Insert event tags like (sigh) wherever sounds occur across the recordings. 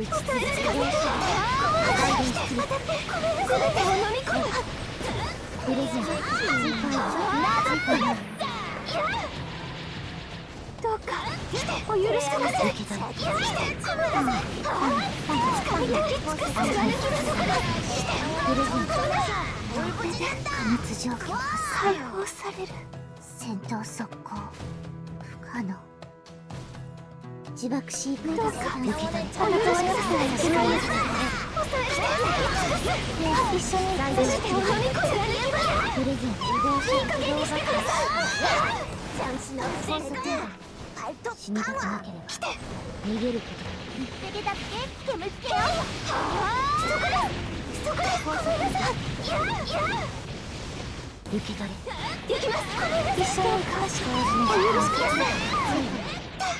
打ち続けて破壊して当たって全てを飲み込むプレゼントスーどうかお許しください。来てごめんなさい。掴み抱き尽くす貫きの底がプレゼントこれで加熱状況解放される戦闘速攻不可能自爆飼育どうか抜けたあの年こ一緒に頑張ってもこプレゼントいい加減にてくださいチャンスの戦争で死ぬことなければ逃げることだ見つだって煙つけよはそこだそこだごめんなさいいらいら受け取れできます。一緒に交してお許しくだい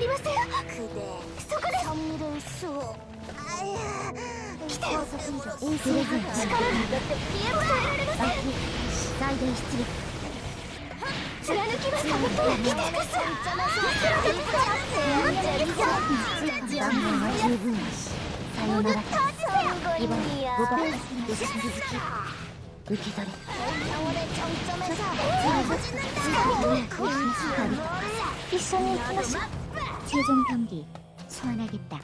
りますよそこです来てよインフレー力が見えも耐えられません最大出力貫きますかぶって来てくすいくらで使いますよ万は十分だしさよならイボタン受け続き受け取れ一緒に行きましょう 최종 경기 소환하겠다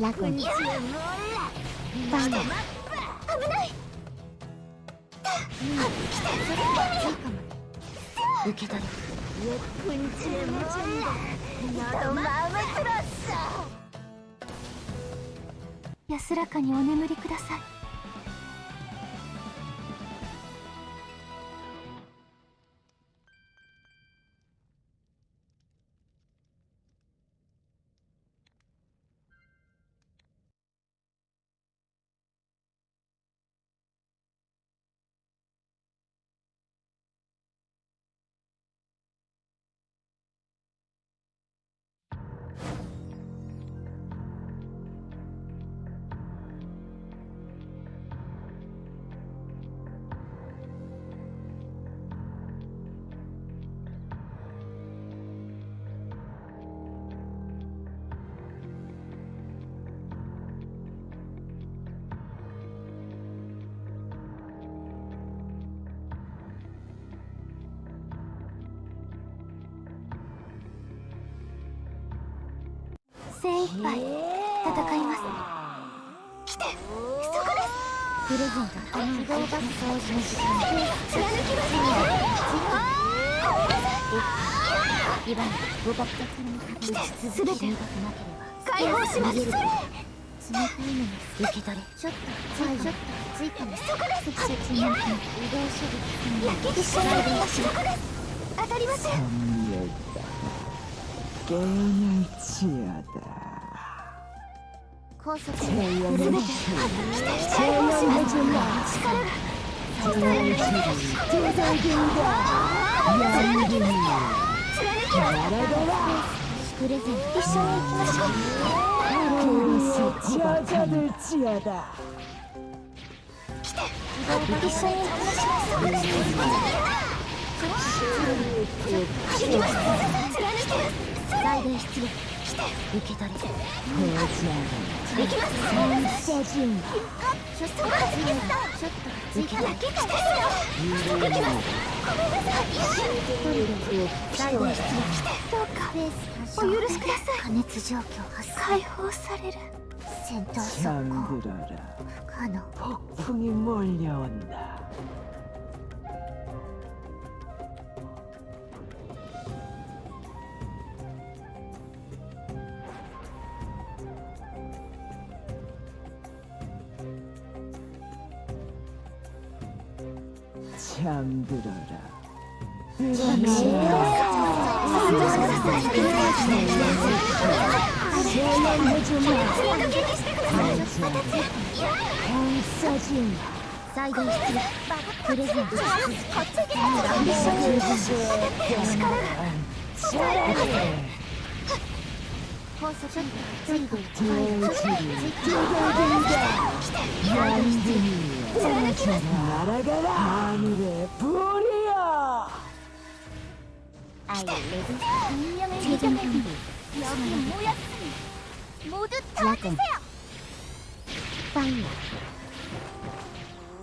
라군 예쁜지 몰라. 빵야受け取れ 예쁜지 몰라. 너도 마음에 들었어. 安らかにお眠りください 精一杯戦います。来てそこです。プレゼントあの移動バス掃除の時間貫きますイバンご爆発に打ち続けてなければ解放しますそれ冷たいのが受け取れちょっとちょっとついたねそこです積雪に移動処理焼き一緒に行きましょうそこです当たりませんけないチだ高速で全てなら一緒に行きましょう。来てます再現出力受け取れ行きますちょっとちょっと追加だけですよ行きますごめんなさい再現出力どうかお許しください加熱状況発解放される 戦闘速攻 잠들어라. 不可能 폭풍이 몰려온다. キャンブララすごい。 아가라 하늘의 불이여 アイレディ운명을 제정한다 여기 모였으니 모두 도와주세요 파이어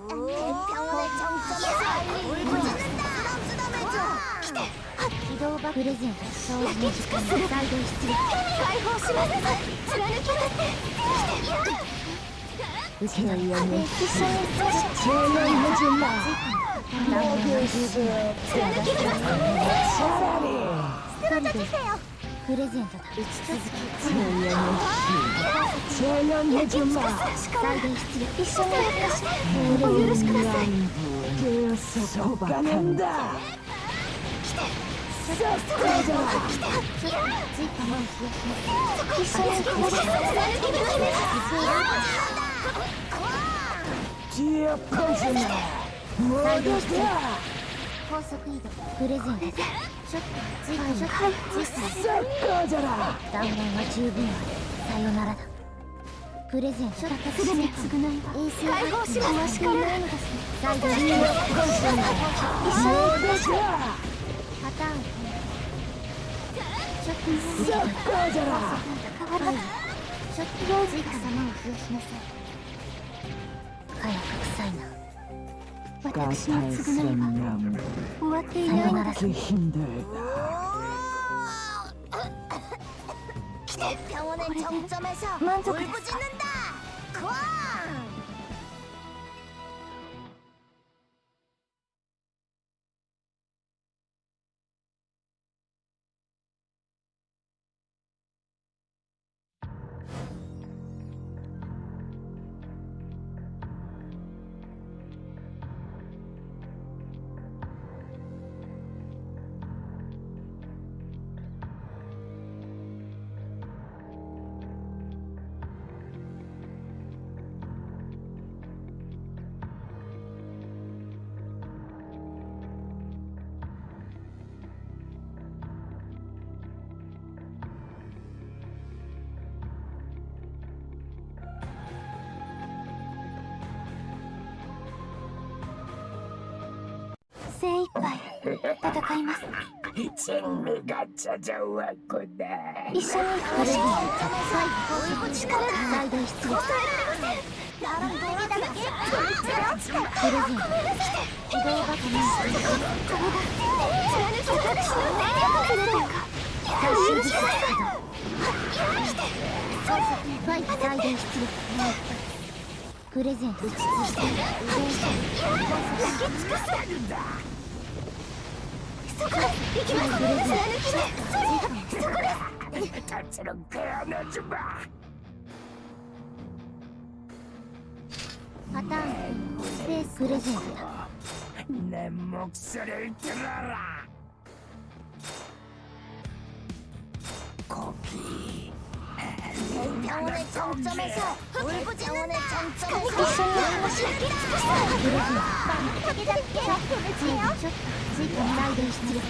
병원의 정점에서 울부짖는다 쓰담쓰담해줘 起動バプレゼント掃除の時間の再現出力解放します貫きます 嘘メやめて。貴重な命な投げ術を貫きますさらにプレゼントだ打ち続け強やめし貴重な命な最大出力一緒にやりましお許しくださいゲーセコバカンだ来だ来た次回一緒に行きましょう Dear prisoner, what is that? 高速移動プレゼントショット追加ショット追加サッカーじゃな断面は十分あるさよならだプレゼントだけすぐに償い衛星解放しますから最後に自由をコンションだそうですよパターンショットサッカーじゃなショット追加様を付与しなさいかや臭いな。私が償え終わっていな。いの満足です。か戦います。全部ガチャじゃわこだ一緒に一緒に最高力が最大必要力えられませんラランドラだけこいつらこれぞ移動バトルのこれが貫き通る電力なのか最終実際稼働ファイト最大出力プレゼント実践して移動バトルだけ尽くすだそこす。行いパターン。スペースプレゼント。ってらら병원의 정점에서 울부짖는다 병원의 一緒 정점에서 にプレゼント竹だけ追加追加再現出力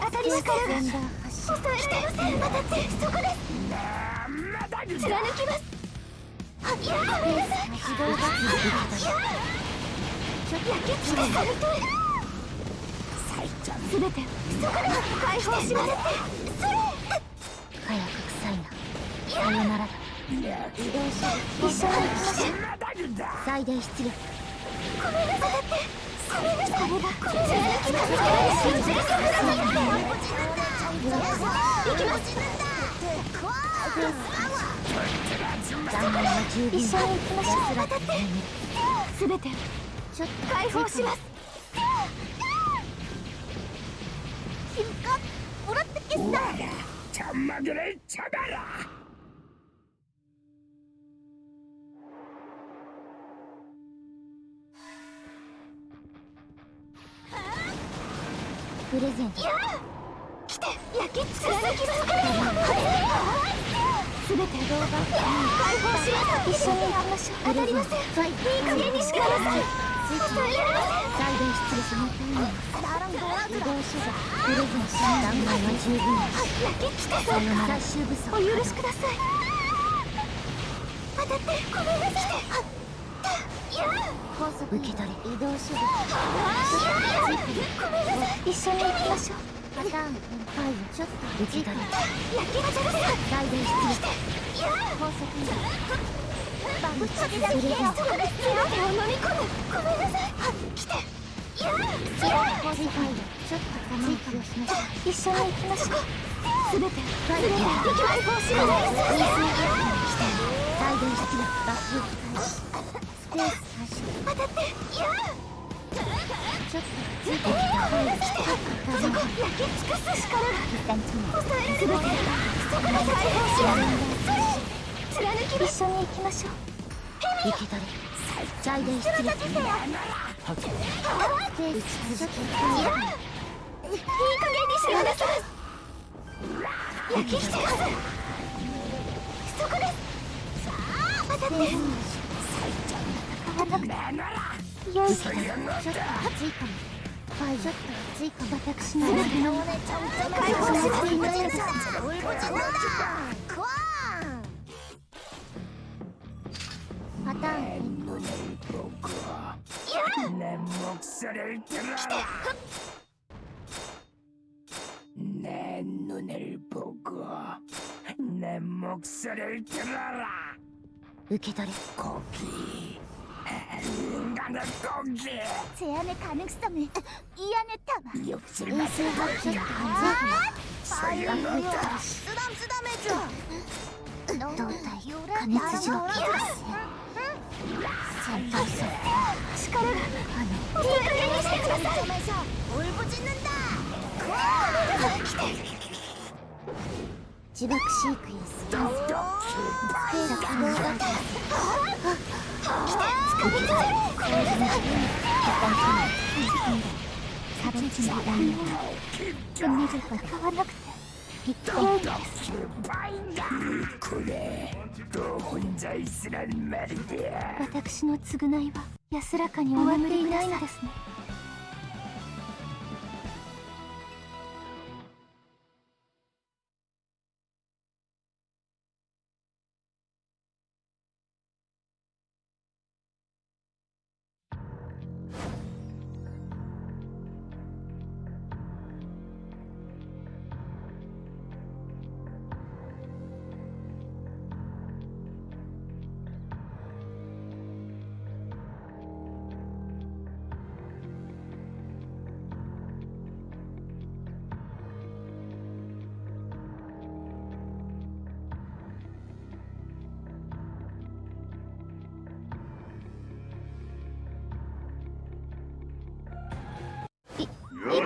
当たりしからセンダー発射抑えられません当たってそこです貫きますはっやめなさい起動バトルで焼き尽くされてすべてそこで解放しますそ れ火薬臭いな。さよならだ。移動し一緒に行きましょう最大出力ごめんなさい。ごめんなさい。これがこれ貫きます信じてください。行きます残念は十分一緒に行きましょう安らかに眠るすべてちょっと解放します君かもらってけっちプレゼント。来て焼きすべて動画。解放しま一緒に。やりましょう当たりません。いい加減にしてください。お許しください。当たってごめんなさい。受け取れ移動手段ごめんなさい。一緒に行きましょうパターンファイちょっと受け取れ焼きがじゃです再電出力い。や高速バンチでだけそこで全てを飲み込むごめんなさい来てや高速ファイルちょっと我慢をしましょう一緒に行きましょうすべてファイル解放します再電出力バック開始スペース開始当たっていやちょっとついてきたファイルそこ焼き尽くす力が一旦決め抑えられるそこで解放します貫き一緒に行きましょう。受け取れ再電出力スペースステージ続きいいい加減にしてください焼きしてます。そこです。さあ当たってなならよいしょちょっと熱いかもファイちょっと熱いかも私の全ての解放します。いない 있다. 내 눈을 보고 야! 내 목소리를 들어. 내 눈을 보고 내 목소리를 들어라. 으케더래. 고기. 인간의 고기. 제안의 가능성을 이 안에 담아. 육질 맛을 보자. 소용없다. 쓰담쓰담해줘. 너는 요란 나랑 놀아줘. 先輩先生力があのいい加にしてくださいんスペーラ来てさが変わなくて (laughs) 私の償いは安らかにお眠りいないのですね。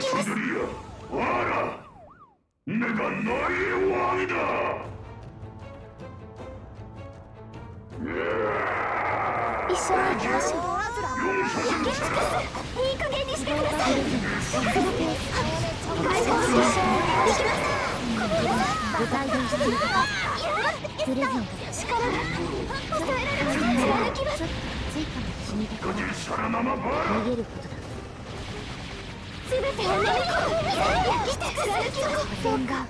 きますわら目がないわだしし逃げることだ全てを飲み込む焼きて貫きますどうか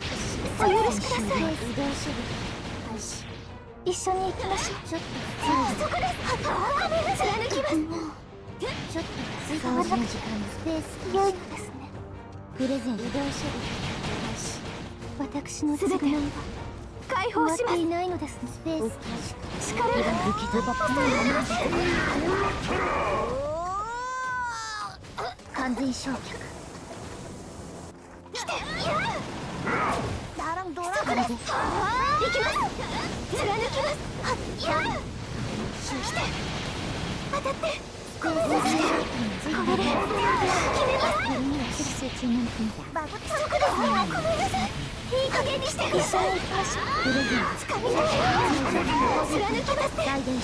お許しください一緒に行きましょうちょっとそこです貫きますちょっと追加の時間スペース良いのですねプレゼント移動手段開始私の償いは解放しまいないのですスペース力が受け取完全焼却 나랑ドラゴンで行きます貫きますはっやー来て当たってこれでこれで決めますこれには集中なんてバブそこですごめんなさいいい加減にしてくださいプレゼンつかみ取って貫き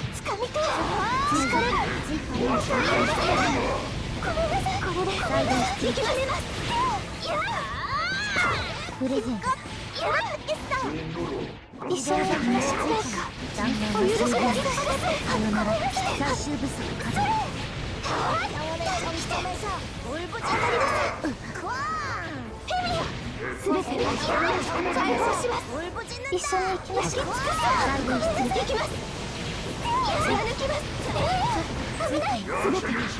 てロボット受け回避します共にドナードローすべて残念は十分忘れてるには大電出一緒に行きましょう。1プレゼント解放されるファイジョット追加残念は十分さよならゼンダー発射スペースプレゼントだ戦わなくてはいけないの解放しますみますやプレゼントーやー一緒に行きましょう残念おは十分許しくださいさよなら最終武装数すべて解放します一緒に行きましょう大電出行きます貫きます危ないすべて解放しま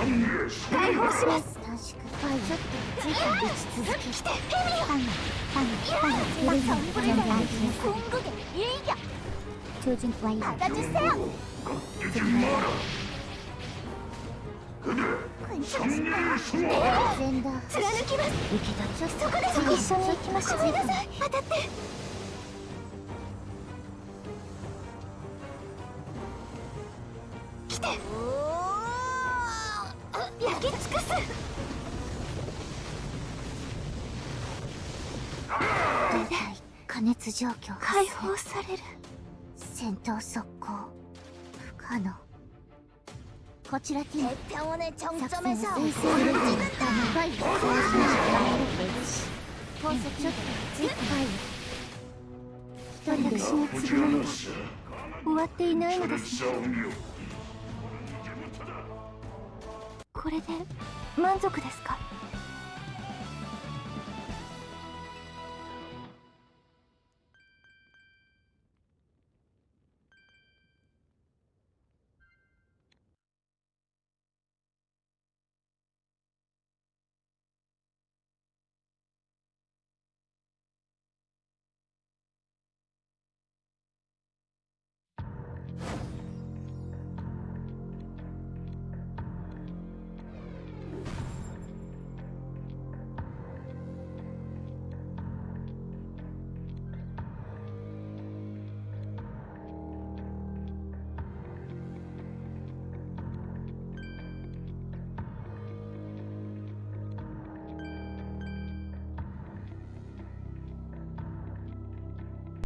す短縮ファイジョット追加打ち続け来てパンパンパンプレゼント全体今後でいいや超人ワイヤー形せよゼンダー貫きます受け取りそこです一緒に行きましょうごめんなさい当たって状況解放される。戦闘速攻不可能。こちらティム作戦を推薦できると長い。攻撃をしてもらえるとし宝石ちょ一人終わってい。ない。のですこれで満足ですか